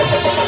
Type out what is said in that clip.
Thank you.